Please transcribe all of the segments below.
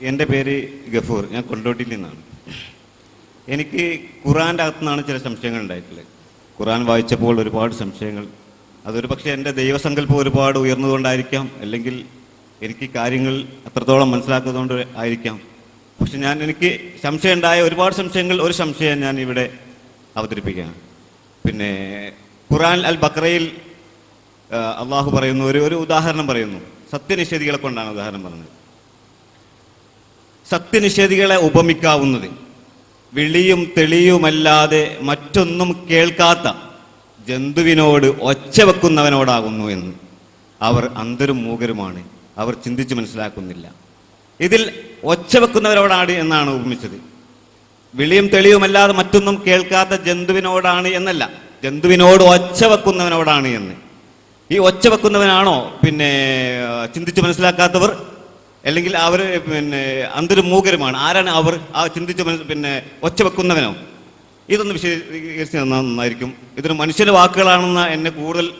എന്റെ പേര് ഗഫൂർ ഞാൻ കൊണ്ടോട്ടിയിൽ നിന്നാണ്. എനിക്ക് ഖുറാന്റെ അകത്തു നിന്നാണ് ചില സംശയങ്ങൾ ഉണ്ടായിട്ടുള്ളത്. ഖുറാൻ വായിച്ചപ്പോൾ ഒരുപാട് സംശയങ്ങൾ. അതൊരു പക്ഷേ എന്റെ ദൈവസങ്കല്പം ഒരുപാട് ഉയർന്നതുകൊണ്ടായിരിക്കാം. അല്ലെങ്കിൽ എനിക്ക് കാര്യങ്ങൾ അത്രത്തോളം മനസ്സിലാക്കുന്നതുകൊണ്ട് ആയിരിക്കാം. പക്ഷെ ഞാൻ എനിക്ക് സംശയം ഉണ്ടായ ഒരുപാട് സംശയങ്ങൾ ഒരു സംശയം ഞാൻ ഇവിടെ അവതരിപ്പിക്കുകയാണ്. പിന്നെ ഖുറാൻ അൽ ബക്രയിൽ അള്ളാഹു പറയുന്നു ഒരു ഒരു ഉദാഹരണം പറയുന്നു. സത്യനിഷേധികളെ കൊണ്ടാണ് ഉദാഹരണം പറഞ്ഞത്. സത്യനിഷേധികളെ ഉപമിക്കാവുന്നത്. വിളിയും തെളിയുമല്ലാതെ മറ്റൊന്നും കേൾക്കാത്ത ജന്തുവിനോട് ഒച്ച വെക്കുന്നവനോടാകുന്നു എന്ന്. അവർ അന്തരും മൂകരുമാണ്. അവർ ചിന്തിച്ച് മനസ്സിലാക്കുന്നില്ല. ഇതിൽ ഒച്ച വെക്കുന്നവരോടാണ് എന്നാണ് ഉപമിച്ചത്. വിളിയും തെളിയുമല്ലാതെ മറ്റൊന്നും കേൾക്കാത്ത ജന്തുവിനോടാണ് എന്നല്ല. ജന്തുവിനോട് ഒച്ച വെക്കുന്നവനോടാണ് എന്ന്. ഈ ഒച്ച വെക്കുന്നവനാണോ? പിന്നെ ചിന്തിച്ച് മനസ്സിലാക്കാത്തവർ അല്ലെങ്കിൽ അവർ പിന്നെ അന്തരു മൂകരുമാണ് ആരാണ് അവർ? ആ ചിന്തിച്ച പിന്നെ ഒച്ച വെക്കുന്നവനോ? ഇതൊന്ന് വിശദീകരിച്ച് നന്നായിരിക്കും. ഇതൊരു മനുഷ്യന്റെ വാക്കുകളാണെന്ന് എന്നെ കൂടുതൽ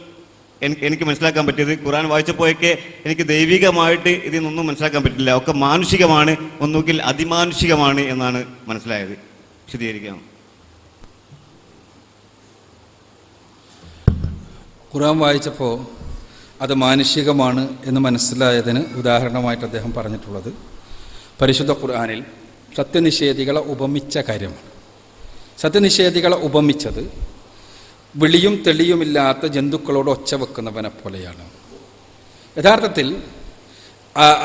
എനിക്ക് മനസ്സിലാക്കാൻ പറ്റിയത്. ഖുറാൻ വായിച്ചപ്പോഴൊക്കെ എനിക്ക് ദൈവികമായിട്ട് ഇതിൽ നിന്നൊന്നും മനസ്സിലാക്കാൻ പറ്റില്ല. ഒക്കെ മാനുഷികമാണ്. ഒന്നുകിൽ അതിമാനുഷികമാണ് എന്നാണ് മനസ്സിലായത്. വിശദീകരിക്കാം. ഖുറാൻ വായിച്ചപ്പോൾ അത് മാനുഷികമാണ് എന്ന് മനസ്സിലായതിന് ഉദാഹരണമായിട്ട് അദ്ദേഹം പറഞ്ഞിട്ടുള്ളത്. പരിശുദ്ധ ഖുർആാനിൽ സത്യനിഷേധികളെ ഉപമിച്ച കാര്യമാണ് സത്യനിഷേധികളെ ഉപമിച്ചത് വിളിയും തെളിയുമില്ലാത്ത ജന്തുക്കളോട് ഒച്ച വെക്കുന്നവനെ പോലെയാണ്. യഥാർത്ഥത്തിൽ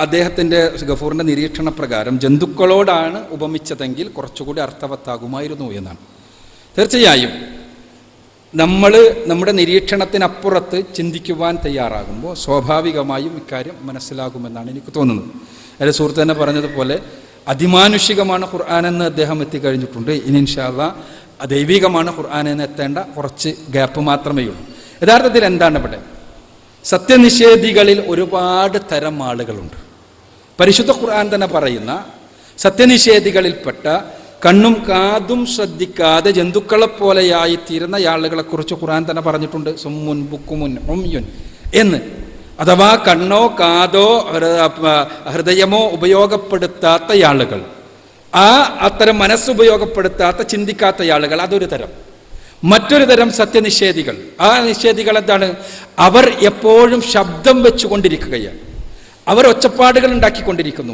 അദ്ദേഹത്തിന്റെ ഗഫൂറിന്റെ നിരീക്ഷണ പ്രകാരം ജന്തുക്കളോടാണ് ഉപമിച്ചതെങ്കിൽ കുറച്ചുകൂടി അർത്ഥവത്താകുമായിരുന്നു എന്നാണ്. തീർച്ചയായും നമ്മൾ നമ്മുടെ നിരീക്ഷണത്തിനപ്പുറത്ത് ചിന്തിക്കുവാൻ തയ്യാറാകുമ്പോൾ സ്വാഭാവികമായും ഇക്കാര്യം മനസ്സിലാകുമെന്നാണ് എനിക്ക് തോന്നുന്നത്. എന്റെ സുഹൃത്ത് തന്നെ പറഞ്ഞതുപോലെ അതിമാനുഷികമാണ് ഖുർആാനെന്ന് അദ്ദേഹം എത്തിക്കഴിഞ്ഞിട്ടുണ്ട്. ഇനി ഇൻഷാല്ല ദൈവികമാണ് ഖുർആാനെന്ന് എത്തേണ്ട കുറച്ച് ഗ്യാപ്പ് മാത്രമേ ഉള്ളൂ. യഥാർത്ഥത്തിൽ എന്താണ് ഇവിടെ? സത്യനിഷേധികളിൽ ഒരുപാട് തരം ആളുകളുണ്ട്. പരിശുദ്ധ ഖുർആൻ തന്നെ പറയുന്ന സത്യനിഷേധികളിൽപ്പെട്ട കണ്ണും കാതും ശ്രദ്ധിക്കാതെ ജന്തുക്കളെപ്പോലെയായി ആളുകളെ കുറിച്ച് ഖുറാൻ തന്നെ പറഞ്ഞിട്ടുണ്ട്. സുമ്മുൻ ബുക്കുമുൻ ഒംയുൻ എന്ന്. അഥവാ കണ്ണോ കാതോ ഹൃദയമോ ഉപയോഗപ്പെടുത്താത്ത ആളുകൾ ആ അത്തരം മനസ്സുപയോഗപ്പെടുത്താത്ത ചിന്തിക്കാത്ത ആളുകൾ അതൊരു തരം. മറ്റൊരു തരം സത്യനിഷേധികൾ. ആ നിഷേധികൾ എന്താണ്? അവർ എപ്പോഴും ശബ്ദം വെച്ചുകൊണ്ടിരിക്കുകയാണ്. അവർ ഒച്ചപ്പാടുകൾ ഉണ്ടാക്കിക്കൊണ്ടിരിക്കുന്നു.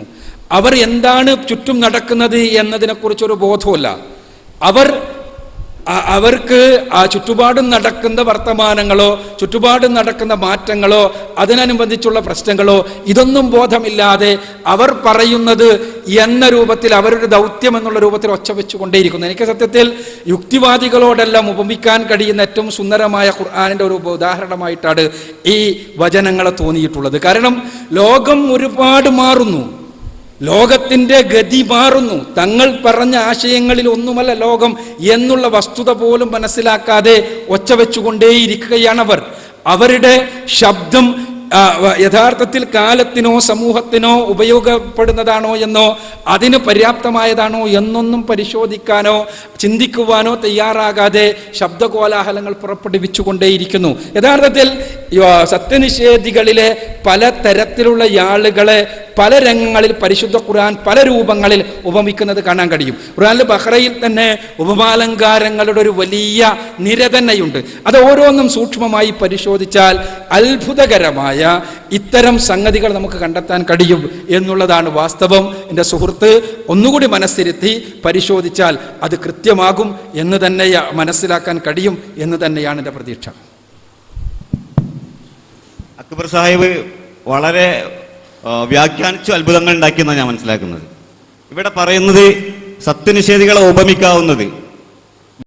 അവർ എന്താണ് ചുറ്റും നടക്കുന്നത് എന്നതിനെക്കുറിച്ചൊരു ബോധവുമില്ല. അവർ അവർക്ക് ആ ചുറ്റുപാടും നടക്കുന്ന വർത്തമാനങ്ങളോ ചുറ്റുപാടും നടക്കുന്ന മാറ്റങ്ങളോ അതിനനുബന്ധിച്ചുള്ള പ്രശ്നങ്ങളോ ഇതൊന്നും ബോധമില്ലാതെ അവർ പറയുന്നത് എന്ന രൂപത്തിൽ അവരുടെ ദൗത്യം എന്നുള്ള രൂപത്തിൽ ഒച്ച വെച്ചുകൊണ്ടേയിരിക്കുന്നു. എനിക്ക് സത്യത്തിൽ യുക്തിവാദികളോടെല്ലാം ഉപമിക്കാൻ കഴിയുന്ന ഏറ്റവും സുന്ദരമായ ഖുർആാനിന്റെ ഒരു ഉദാഹരണമായിട്ടാണ് ഈ വചനങ്ങളെ തോന്നിയിട്ടുള്ളത്. കാരണം ലോകം ഒരുപാട് മാറുന്നു. ലോകത്തിന്റെ ഗതി മാറുന്നു. തങ്ങൾ പറഞ്ഞ ആശയങ്ങളിൽ ഒന്നുമല്ല ലോകം എന്നുള്ള വസ്തുത പോലും മനസ്സിലാക്കാതെ ഒച്ച വെച്ചുകൊണ്ടേയിരിക്കുകയാണവർ. അവരുടെ ശബ്ദം യഥാർത്ഥത്തിൽ കാലത്തിനോ സമൂഹത്തിനോ ഉപയോഗപ്പെടുന്നതാണോ എന്നോ അതിന് പര്യാപ്തമായതാണോ എന്നൊന്നും പരിശോധിക്കാനോ ചിന്തിക്കുവാനോ തയ്യാറാകാതെ ശബ്ദകോലാഹലങ്ങൾ പുറപ്പെടുവിച്ചുകൊണ്ടേയിരിക്കുന്നു. യഥാർത്ഥത്തിൽ സത്യനിഷേധികളിലെ പല തരത്തിലുള്ള ആളുകളെ പല രംഗങ്ങളിൽ പരിശുദ്ധ ഖുർആൻ പല രൂപങ്ങളിൽ ഉപമിക്കുന്നത് കാണാൻ കഴിയും. ഖുർആനിൽ ബഹ്റയിൽ തന്നെ ഉപമാലങ്കാരങ്ങളുടെ ഒരു വലിയ നിര തന്നെയുണ്ട്. അത് ഓരോന്നും സൂക്ഷ്മമായി പരിശോധിച്ചാൽ അത്ഭുതകരമായ ഇത്തരം സംഗതികൾ നമുക്ക് കണ്ടെത്താൻ കഴിയും എന്നുള്ളതാണ് വാസ്തവം. എന്റെ സുഹൃത്ത് ഒന്നുകൂടി മനസ്സിരുത്തി പരിശോധിച്ചാൽ അത് കൃത്യമാകും എന്ന് തന്നെ മനസ്സിലാക്കാൻ കഴിയും എന്ന് തന്നെയാണ് എന്റെ പ്രതീക്ഷ. അക്ബർ സാഹിബ് വളരെ വ്യാഖ്യാനിച്ചു അത്ഭുതങ്ങൾ ഉണ്ടാക്കിയെന്നാണ് ഞാൻ മനസ്സിലാക്കുന്നത്. ഇവിടെ പറയുന്നത് സത്യനിഷേധികളെ ഉപമിക്കാവുന്നത്.